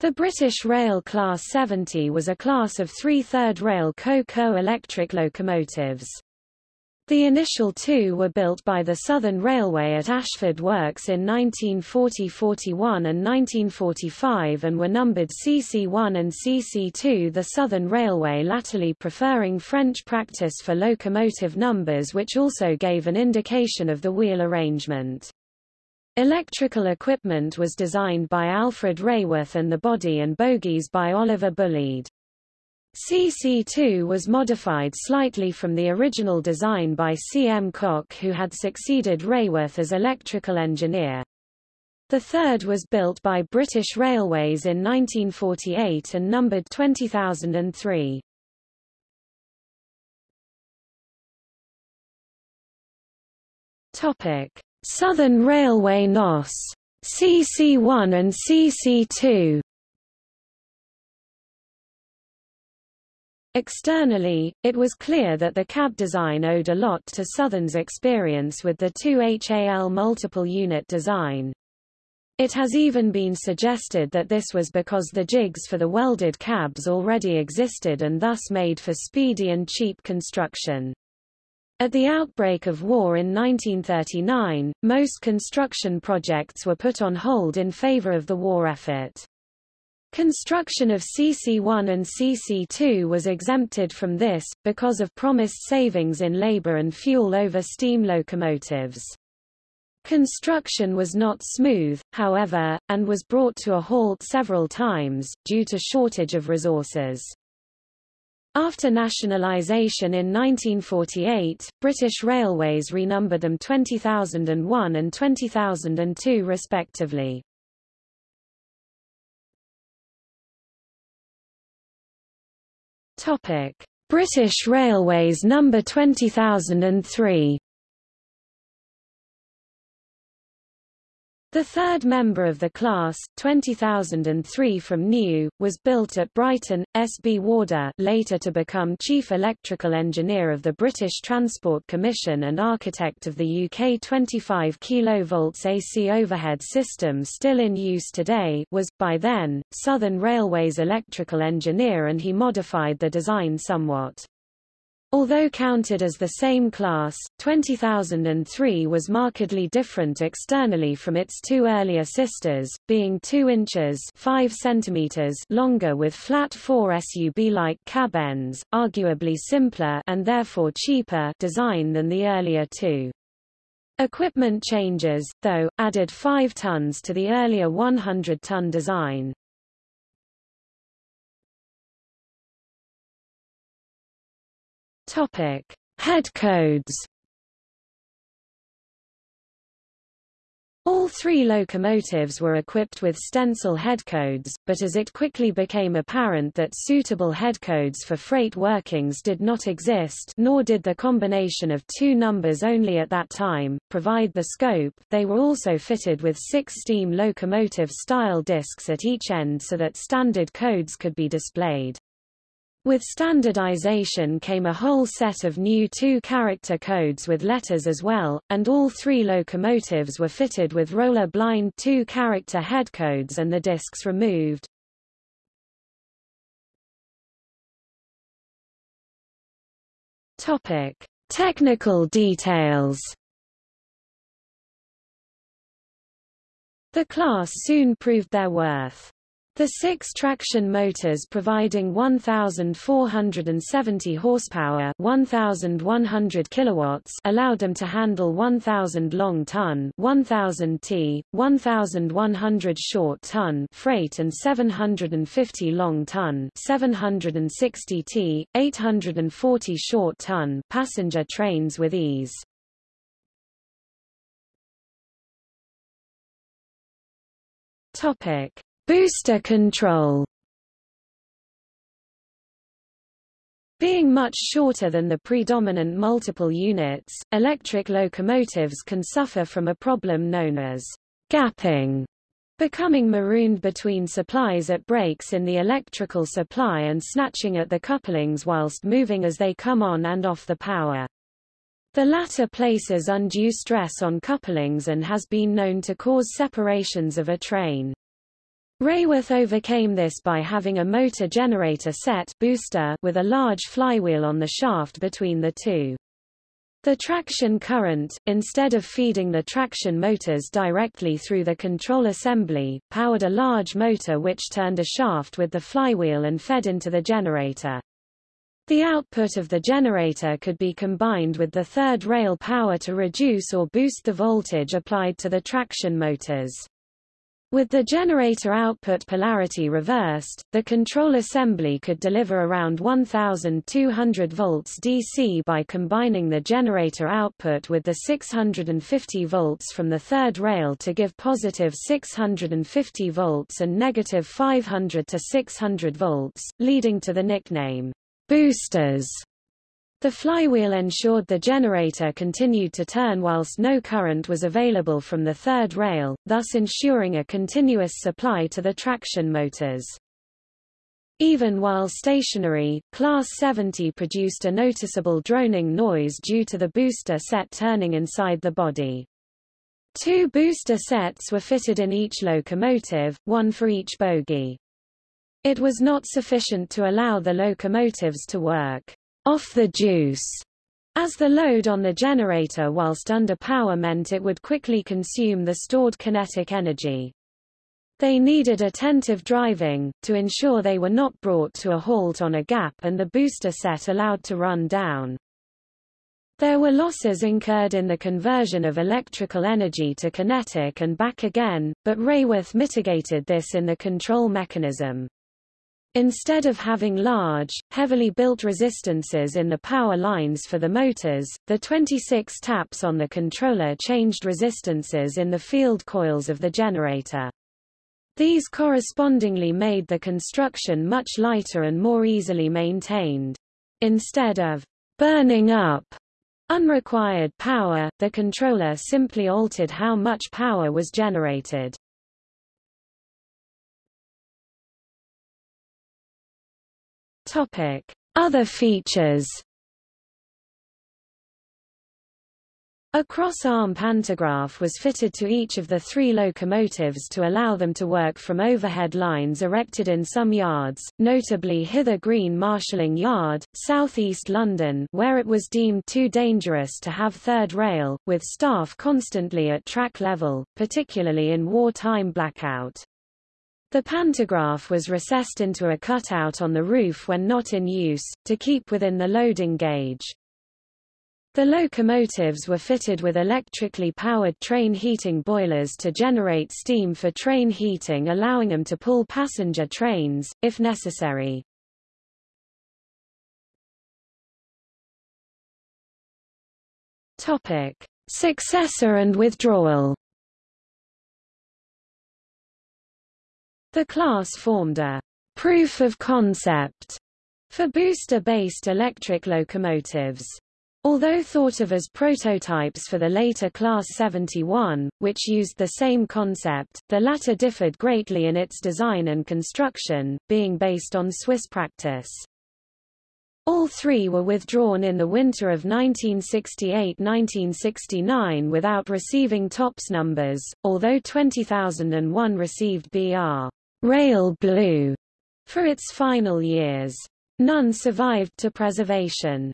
The British Rail Class 70 was a class of three-third rail co-co electric locomotives. The initial two were built by the Southern Railway at Ashford Works in 1940–41 and 1945 and were numbered CC1 and CC2 the Southern Railway latterly preferring French practice for locomotive numbers which also gave an indication of the wheel arrangement. Electrical equipment was designed by Alfred Raworth and the body and bogies by Oliver Bulleid. CC2 was modified slightly from the original design by C. M. Cock who had succeeded Raworth as electrical engineer. The third was built by British Railways in 1948 and numbered 20003. Topic: Southern Railway NOS CC1 and CC2 Externally, it was clear that the cab design owed a lot to Southern's experience with the 2HAL multiple unit design. It has even been suggested that this was because the jigs for the welded cabs already existed and thus made for speedy and cheap construction. At the outbreak of war in 1939, most construction projects were put on hold in favor of the war effort. Construction of CC1 and CC2 was exempted from this, because of promised savings in labor and fuel over steam locomotives. Construction was not smooth, however, and was brought to a halt several times, due to shortage of resources. After nationalisation in 1948, British Railways renumbered them 20001 and 20002 respectively. British Railways number 20003 The third member of the class, 20003 from New, was built at Brighton. S. B. Warder later to become Chief Electrical Engineer of the British Transport Commission and architect of the UK 25 kV AC overhead system still in use today was, by then, Southern Railway's electrical engineer and he modified the design somewhat. Although counted as the same class, 20003 was markedly different externally from its two earlier sisters, being 2 inches 5 centimeters longer with flat 4 SUB-like cab ends, arguably simpler and therefore cheaper design than the earlier two. Equipment changes, though, added 5 tons to the earlier 100-ton design. Topic: Head codes. All three locomotives were equipped with stencil headcodes, but as it quickly became apparent that suitable headcodes for freight workings did not exist nor did the combination of two numbers only at that time, provide the scope, they were also fitted with six steam locomotive-style discs at each end so that standard codes could be displayed. With standardization came a whole set of new two-character codes with letters as well, and all three locomotives were fitted with roller-blind two-character head codes and the discs removed. Topic: Technical details. The class soon proved their worth. The six traction motors providing 1,470 horsepower 1,100 kilowatts allowed them to handle 1,000 long-ton 1,000 t, 1,100 short-ton freight and 750 long-ton 760 t, 840 short-ton passenger trains with ease. Topic Booster control Being much shorter than the predominant multiple units, electric locomotives can suffer from a problem known as gapping, becoming marooned between supplies at breaks in the electrical supply and snatching at the couplings whilst moving as they come on and off the power. The latter places undue stress on couplings and has been known to cause separations of a train. Raworth overcame this by having a motor generator set booster with a large flywheel on the shaft between the two. The traction current, instead of feeding the traction motors directly through the control assembly, powered a large motor which turned a shaft with the flywheel and fed into the generator. The output of the generator could be combined with the third rail power to reduce or boost the voltage applied to the traction motors. With the generator output polarity reversed, the control assembly could deliver around 1200 volts DC by combining the generator output with the 650 volts from the third rail to give positive 650 volts and negative 500 to 600 volts, leading to the nickname, boosters. The flywheel ensured the generator continued to turn whilst no current was available from the third rail, thus ensuring a continuous supply to the traction motors. Even while stationary, Class 70 produced a noticeable droning noise due to the booster set turning inside the body. Two booster sets were fitted in each locomotive, one for each bogie. It was not sufficient to allow the locomotives to work off the juice, as the load on the generator whilst under power meant it would quickly consume the stored kinetic energy. They needed attentive driving, to ensure they were not brought to a halt on a gap and the booster set allowed to run down. There were losses incurred in the conversion of electrical energy to kinetic and back again, but Raworth mitigated this in the control mechanism. Instead of having large, heavily built resistances in the power lines for the motors, the 26 taps on the controller changed resistances in the field coils of the generator. These correspondingly made the construction much lighter and more easily maintained. Instead of burning up unrequired power, the controller simply altered how much power was generated. Topic: Other features. A cross-arm pantograph was fitted to each of the three locomotives to allow them to work from overhead lines erected in some yards, notably Hither Green Marshalling Yard, southeast London where it was deemed too dangerous to have third rail, with staff constantly at track level, particularly in wartime blackout. The pantograph was recessed into a cutout on the roof when not in use, to keep within the loading gauge. The locomotives were fitted with electrically powered train heating boilers to generate steam for train heating allowing them to pull passenger trains, if necessary. Successor and withdrawal The class formed a proof of concept for booster-based electric locomotives. Although thought of as prototypes for the later Class 71, which used the same concept, the latter differed greatly in its design and construction, being based on Swiss practice. All three were withdrawn in the winter of 1968–1969 without receiving TOPS numbers, although 20001 received BR. Rail Blue for its final years. None survived to preservation.